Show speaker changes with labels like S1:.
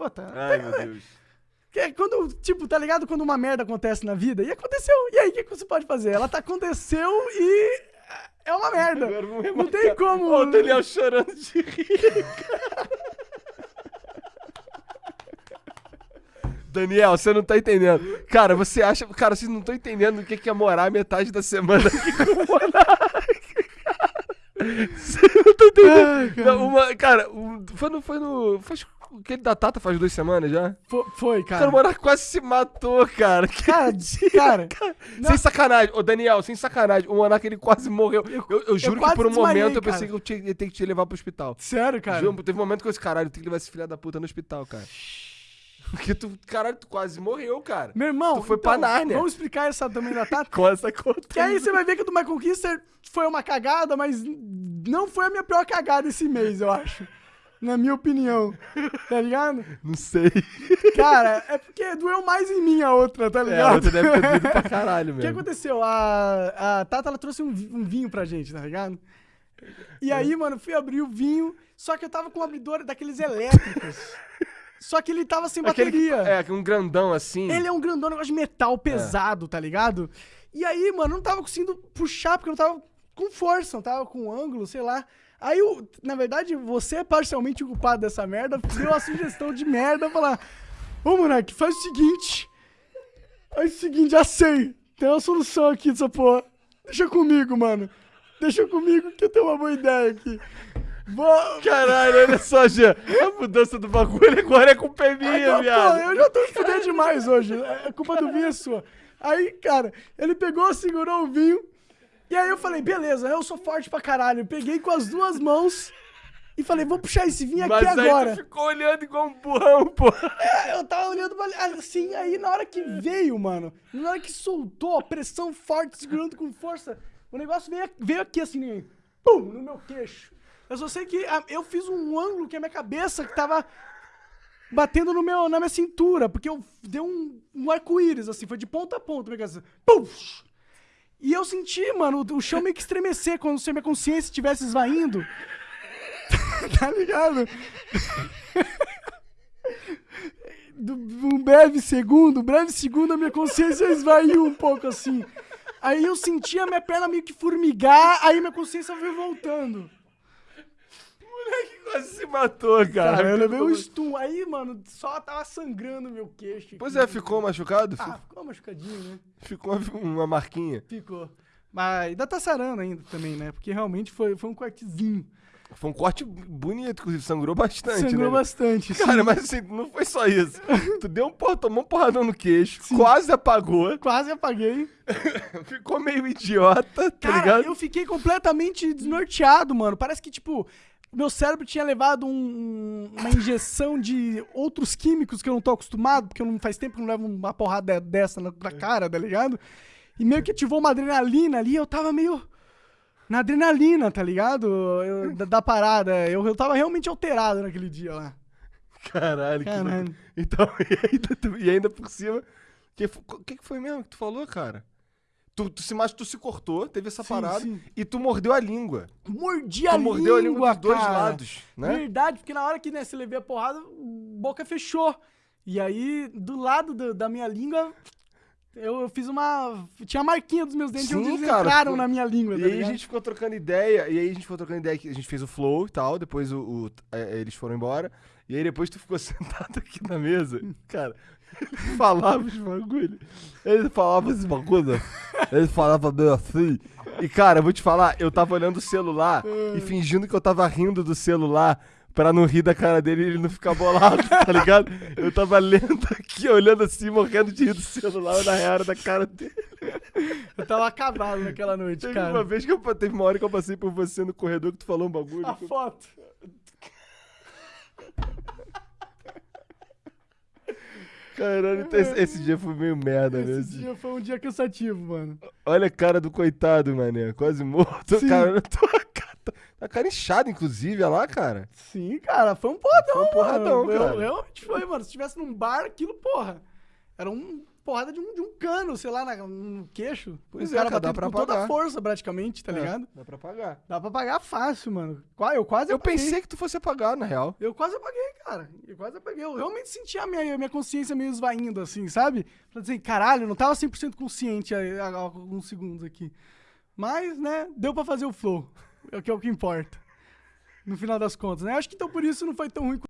S1: Puta,
S2: Ai, meu Deus.
S1: é quando, tipo, tá ligado? Quando uma merda acontece na vida, e aconteceu. E aí, o que, que você pode fazer? Ela tá aconteceu e é uma merda. Não tem como.
S2: Ó, o Daniel chorando de rir. Daniel, você não tá entendendo. Cara, você acha. Cara, vocês não estão entendendo o que que é morar metade da semana aqui com o Monark. Você não tá entendendo.
S1: Ai, cara.
S2: Não, uma- cara, um- foi no. Foi no. Faz, aquele da Tata faz duas semanas já.
S1: Fo- Foi,
S2: Cara,
S1: cara.
S2: o Monark quase se matou, cara. Que
S1: Cara,
S2: dia,
S1: cara,
S2: Sem sacanagem. Ô, Daniel, sem sacanagem. O Monark, ele quase morreu. Eu, eu, juro que
S1: quase
S2: por um
S1: desmaiei,
S2: momento eu
S1: cara.
S2: pensei que eu tinha, ia ter que te levar pro hospital.
S1: Sério, cara.
S2: Juro, teve um momento que eu disse, caralho, tem que levar esse filho da puta no hospital, cara. Porque tu, caralho, tu quase morreu, cara.
S1: Meu irmão,
S2: Tu foi
S1: então,
S2: pra Nárnia.
S1: Vamos explicar essa também da Tata?
S2: Com essa conta.
S1: Que aí você vai ver que o do My Conquista foi uma cagada, mas não foi a minha pior cagada esse mês, eu acho. Na minha opinião. Tá ligado?
S2: Não sei.
S1: Cara, é porque doeu mais em mim a outra, tá
S2: É,
S1: ligado?
S2: outra deve ter doído pra caralho
S1: O que aconteceu? A, a Tata, ela trouxe um, um vinho pra gente, tá ligado? E aí, mano, fui abrir o vinho, só que eu tava com um abridor daqueles elétricos. Só que ele tava sem
S2: Aquele
S1: bateria.
S2: é, um grandão assim.
S1: Ele é um grandão, um negócio de metal pesado, tá ligado? E aí, mano, eu não tava conseguindo puxar, porque eu não tava com força, não tava com ângulo, sei lá. Aí, eu, na verdade, você é parcialmente o culpado dessa merda, deu a sugestão de merda, falar, ô, Monark, faz o seguinte, faz o seguinte, já sei, tem uma solução aqui dessa porra. Deixa comigo, mano. Deixa comigo que eu tenho uma boa ideia aqui.
S2: Caralho, olha só, Jean. A mudança do bagulho agora é culpa é minha, viado.
S1: pô, eu já tô fudendo demais hoje. A culpa do vinho é sua. Aí, cara, ele pegou, segurou o vinho. E aí eu falei, beleza, eu sou forte pra caralho. Eu peguei com as duas mãos e falei, vou puxar esse vinho aqui
S2: Mas aí
S1: agora.
S2: tu ficou olhando igual um burrão, pô.
S1: É, eu tava olhando assim, aí na hora que veio, mano, na hora que soltou a pressão forte, segurando com força, o negócio veio, veio aqui assim, pum, no meu queixo. Eu só sei que ah, eu fiz um ângulo que a minha cabeça que tava batendo no meu, na minha cintura, porque eu dei um, um arco-íris, assim, foi de ponta a ponta, minha cabeça. Pum! E eu senti, mano, o, chão meio que estremecer quando se a minha consciência estivesse esvaindo. tá ligado? do, um breve segundo, um breve segundo, a minha consciência esvaiu um pouco assim. Aí eu senti a minha perna meio que formigar, aí minha consciência foi voltando.
S2: Quase se matou, cara.
S1: Cara, eu levei um stun. Aí, mano, só tava sangrando meu queixo.
S2: Pois é, ficou machucado?
S1: Ah, ficou machucadinho, né?
S2: Ficou uma, marquinha.
S1: Ficou. Mas ainda tá sarando ainda também, né? Porque realmente foi, foi um cortezinho.
S2: Foi um corte bonito, inclusive, sangrou bastante,
S1: Sangrou
S2: né?
S1: bastante. sim.
S2: Cara, mas assim, não foi só isso. tu deu um porra, tomou um porradão no queixo, quase apagou,
S1: Quase apaguei.
S2: ficou meio idiota, tá
S1: Cara,
S2: ligado?
S1: eu fiquei completamente desnorteado, mano. Parece que, tipo, meu cérebro tinha levado um- uma injeção de outros químicos que eu não tô acostumado, porque eu não faz tempo que eu não levo uma porrada dessa na, na cara, tá ligado? E meio que ativou uma adrenalina ali, eu tava meio na adrenalina, tá ligado? Eu- da, da parada. Eu, eu tava realmente alterado naquele dia lá.
S2: Caralho, que
S1: Caralho.
S2: louco. Então, e ainda, e ainda por cima, que o que, que foi mesmo que tu falou, cara? Tu, tu se mas tu se cortou, teve essa
S1: Sim,
S2: parada
S1: sim.
S2: e tu mordeu a língua.
S1: Mordi
S2: Tu
S1: a
S2: mordeu a língua
S1: língua,
S2: dos dois
S1: cara.
S2: lados, né?
S1: Verdade, porque na hora que né, você levei a porrada, boca fechou. E aí, do lado do- da minha língua, eu, eu fiz uma. Tinha a marquinha dos meus dentes
S2: Sim,
S1: eles
S2: cara,
S1: entraram na minha língua.
S2: E
S1: tá
S2: aí a
S1: ligado?
S2: gente ficou trocando ideia, e aí a gente ficou trocando ideia que a gente fez o flow e tal, depois o, o- é, eles foram embora, e aí depois tu ficou sentado aqui na mesa, cara, ele falava os bagulho, ele falava esses bagulho, ele falava meio assim, e cara, eu vou te falar, eu tava olhando o celular e fingindo que eu tava rindo do celular, pra não rir da cara dele e ele não ficar bolado, tá ligado? Eu tava lendo aqui, olhando assim, morrendo de rir do celular, na real era da cara dele.
S1: Eu tava acabado naquela noite,
S2: Teve
S1: cara.
S2: uma vez que eu teve uma hora que eu passei por você no corredor que tu falou um bagulho.
S1: A
S2: que
S1: foto.
S2: Caralho, então esse, esse dia foi meio merda, né?
S1: Esse
S2: Esse-
S1: dia foi um dia cansativo, mano.
S2: Olha a cara do coitado, mané. Quase morto.
S1: Sim.
S2: Cara, tô, tá- tá cara inchada, inclusive, olha lá, cara.
S1: Sim, cara, foi um porradão,
S2: Foi um porradão,
S1: mano. Eu-
S2: cara.
S1: Realmente foi, mano. Se tivesse num bar, aquilo, porra. Era um porrada de um, de um cano, sei lá, na- no queixo.
S2: Pois
S1: o
S2: é,
S1: cara
S2: cara, dá pra
S1: com toda a força, praticamente, tá
S2: É,
S1: ligado?
S2: Dá pra pagar.
S1: Dá pra pagar fácil, mano. Eu quase
S2: Eu
S1: apaguei.
S2: pensei que tu fosse apagar, na real.
S1: Eu quase apaguei, cara. Eu quase apaguei. Eu realmente senti a minha, a minha consciência meio esvaindo, assim, sabe? Falei assim, caralho, eu não tava 100% consciente há, há alguns segundos aqui. Mas, né, deu pra fazer o flow. É o que é o que importa. No final das contas, né? Acho que então por isso não foi tão ruim